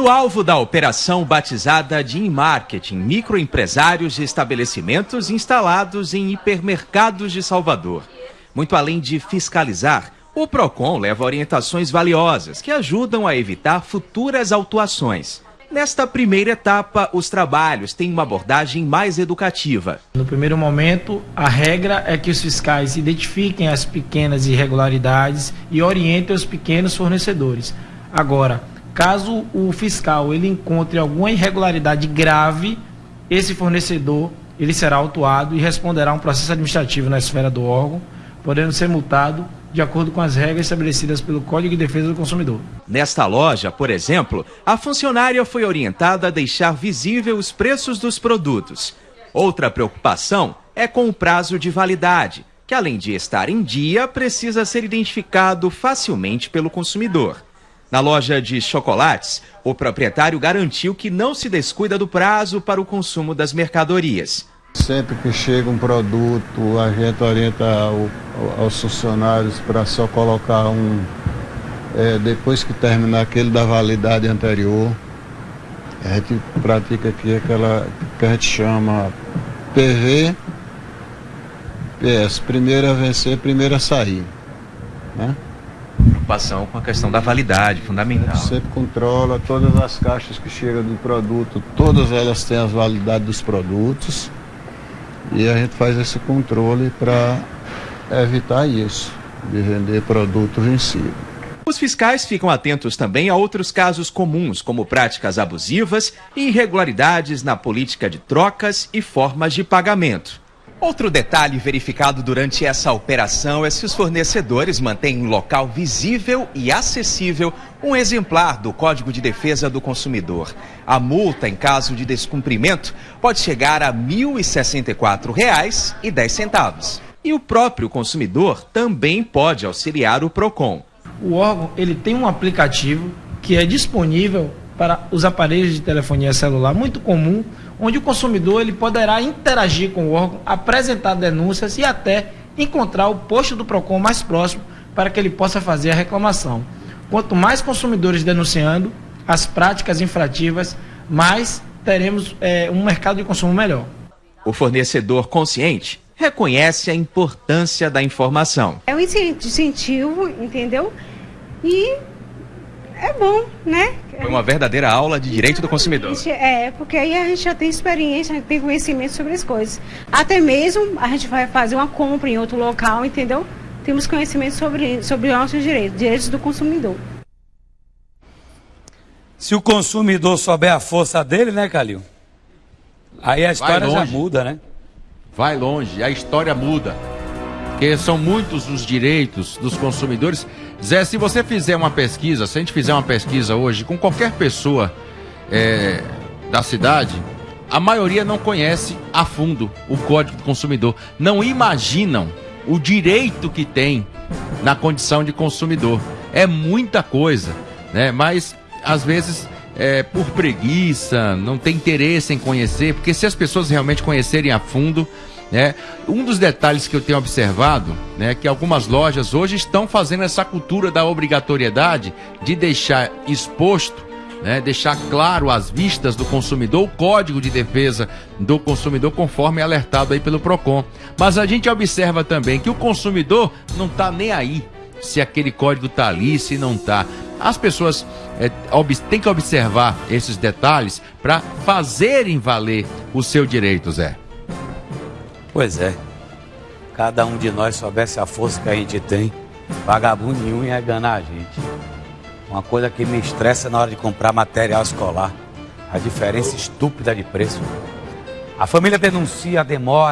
No alvo da operação batizada de e-marketing, microempresários de estabelecimentos instalados em hipermercados de Salvador. Muito além de fiscalizar, o PROCON leva orientações valiosas que ajudam a evitar futuras autuações. Nesta primeira etapa, os trabalhos têm uma abordagem mais educativa. No primeiro momento, a regra é que os fiscais identifiquem as pequenas irregularidades e orientem os pequenos fornecedores. Agora, caso o fiscal ele encontre alguma irregularidade grave, esse fornecedor ele será autuado e responderá a um processo administrativo na esfera do órgão, podendo ser multado de acordo com as regras estabelecidas pelo Código de Defesa do Consumidor. Nesta loja, por exemplo, a funcionária foi orientada a deixar visível os preços dos produtos. Outra preocupação é com o prazo de validade, que além de estar em dia, precisa ser identificado facilmente pelo consumidor. Na loja de chocolates, o proprietário garantiu que não se descuida do prazo para o consumo das mercadorias. Sempre que chega um produto, a gente orienta aos funcionários para só colocar um, é, depois que terminar aquele da validade anterior. A gente pratica aqui aquela que a gente chama PV, PS, primeiro a vencer, primeiro a sair. Né? Preocupação com a questão da validade, fundamental. A gente sempre controla todas as caixas que chegam do produto, todas elas têm as validades dos produtos e a gente faz esse controle para evitar isso, de vender produto vencido. Os fiscais ficam atentos também a outros casos comuns, como práticas abusivas e irregularidades na política de trocas e formas de pagamento. Outro detalhe verificado durante essa operação é se os fornecedores mantêm em local visível e acessível um exemplar do Código de Defesa do Consumidor. A multa, em caso de descumprimento, pode chegar a R$ 1.064,10. E o próprio consumidor também pode auxiliar o PROCON. O órgão ele tem um aplicativo que é disponível para os aparelhos de telefonia celular, muito comum, onde o consumidor ele poderá interagir com o órgão, apresentar denúncias e até encontrar o posto do PROCON mais próximo para que ele possa fazer a reclamação. Quanto mais consumidores denunciando as práticas infrativas, mais teremos é, um mercado de consumo melhor. O fornecedor consciente reconhece a importância da informação. É um incentivo, entendeu? E é bom, né? Foi uma verdadeira aula de direito do consumidor. É, porque aí a gente já tem experiência, a gente tem conhecimento sobre as coisas. Até mesmo a gente vai fazer uma compra em outro local, entendeu? Temos conhecimento sobre, sobre nossos direitos, direitos do consumidor. Se o consumidor souber a força dele, né, Calil? Aí a história já muda, né? Vai longe, a história muda. Porque são muitos os direitos dos consumidores Zé, se você fizer uma pesquisa, se a gente fizer uma pesquisa hoje com qualquer pessoa é, da cidade, a maioria não conhece a fundo o Código do Consumidor. Não imaginam o direito que tem na condição de consumidor. É muita coisa, né? Mas às vezes é, por preguiça, não tem interesse em conhecer, porque se as pessoas realmente conhecerem a fundo, né? Um dos detalhes que eu tenho observado né, é que algumas lojas hoje estão fazendo essa cultura da obrigatoriedade de deixar exposto, né, deixar claro às vistas do consumidor o código de defesa do consumidor conforme alertado aí pelo PROCON. Mas a gente observa também que o consumidor não está nem aí se aquele código está ali, se não está. As pessoas é, têm que observar esses detalhes para fazerem valer o seu direito, Zé. Pois é. Cada um de nós soubesse a força que a gente tem, vagabundo nenhum ia enganar a gente. Uma coisa que me estressa na hora de comprar material escolar, a diferença estúpida de preço. A família denuncia a demora